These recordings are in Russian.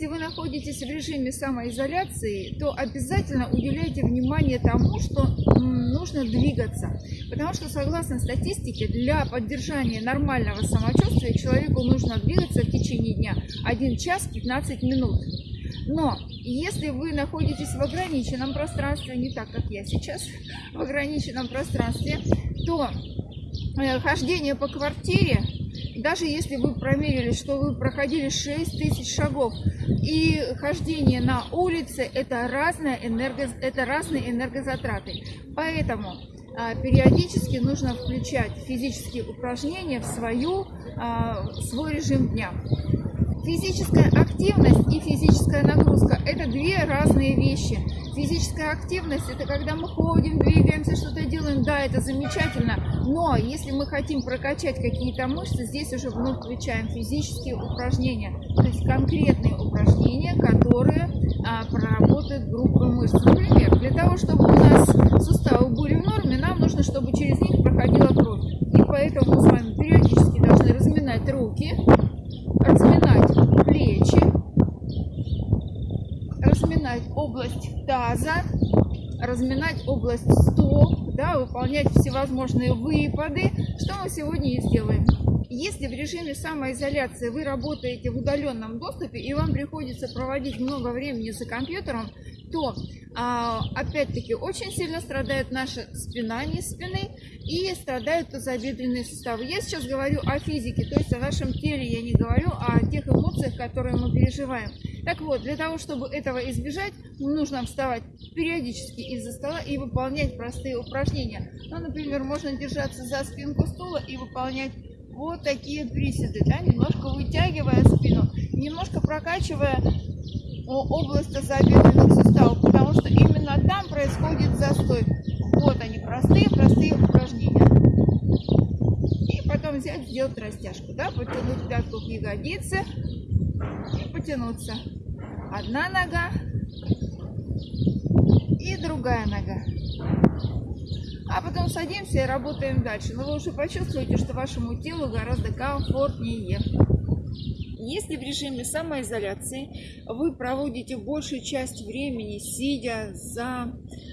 Если вы находитесь в режиме самоизоляции, то обязательно уделяйте внимание тому, что нужно двигаться. Потому что, согласно статистике, для поддержания нормального самочувствия человеку нужно двигаться в течение дня 1 час 15 минут. Но если вы находитесь в ограниченном пространстве, не так, как я сейчас, в ограниченном пространстве, то э, хождение по квартире даже если вы промерили, что вы проходили 6 тысяч шагов, и хождение на улице это, разное энерго, это разные энергозатраты. Поэтому а, периодически нужно включать физические упражнения в свою, а, свой режим дня. Физическая активность и физическая нагрузка – это две разные вещи. Физическая активность – это когда мы ходим, двигаемся, что-то делаем, да, это замечательно. Но если мы хотим прокачать какие-то мышцы, здесь уже вновь включаем физические упражнения. То есть конкретные упражнения, которые а, проработают группы мышц. Например, для того, чтобы у нас суставы были в норме, нам нужно, чтобы через них проходила кровь. И поэтому мы с вами периодически должны разминать руки, разминать плечи, разминать область таза, разминать область стоп, да, выполнять всевозможные выпады, что мы сегодня и сделаем. Если в режиме самоизоляции вы работаете в удаленном доступе и вам приходится проводить много времени за компьютером, то а, опять-таки очень сильно страдает наша спина, не спины, и страдают тазобедренные суставы. Я сейчас говорю о физике, то есть о нашем теле, я не говорю о тех эмоциях, которые мы переживаем. Так вот, для того, чтобы этого избежать, нужно вставать периодически из-за стола и выполнять простые упражнения. Ну, например, можно держаться за спинку стула и выполнять вот такие приседы, да, немножко вытягивая спину, немножко прокачивая область тазобедренных суставов, потому что именно там происходит застой. Вот они, простые-простые упражнения. И потом взять, сделать растяжку, да, потянуть пятку к ягодице потянуться. Одна нога и другая нога. А потом садимся и работаем дальше. Но вы уже почувствуете, что вашему телу гораздо комфортнее. Если в режиме самоизоляции вы проводите большую часть времени сидя за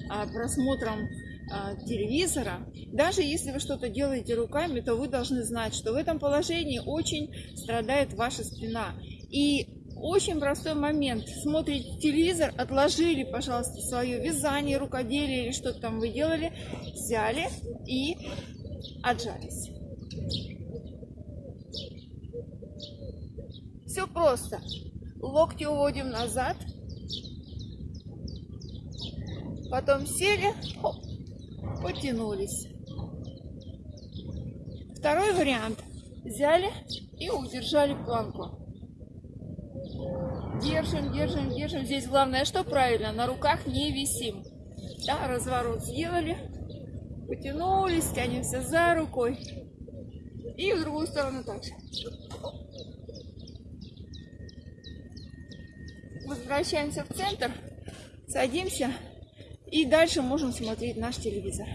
а, просмотром а, телевизора, даже если вы что-то делаете руками, то вы должны знать, что в этом положении очень страдает ваша спина. И очень простой момент. Смотрите телевизор, отложили, пожалуйста, свое вязание, рукоделие или что там вы делали, взяли и отжались. Все просто. Локти уводим назад. Потом сели, хоп, потянулись. Второй вариант. Взяли и удержали планку. Держим, держим, держим. Здесь главное, что правильно, на руках не висим. Да, разворот сделали. Потянулись, тянемся за рукой. И в другую сторону также. Возвращаемся в центр, садимся и дальше можем смотреть наш телевизор.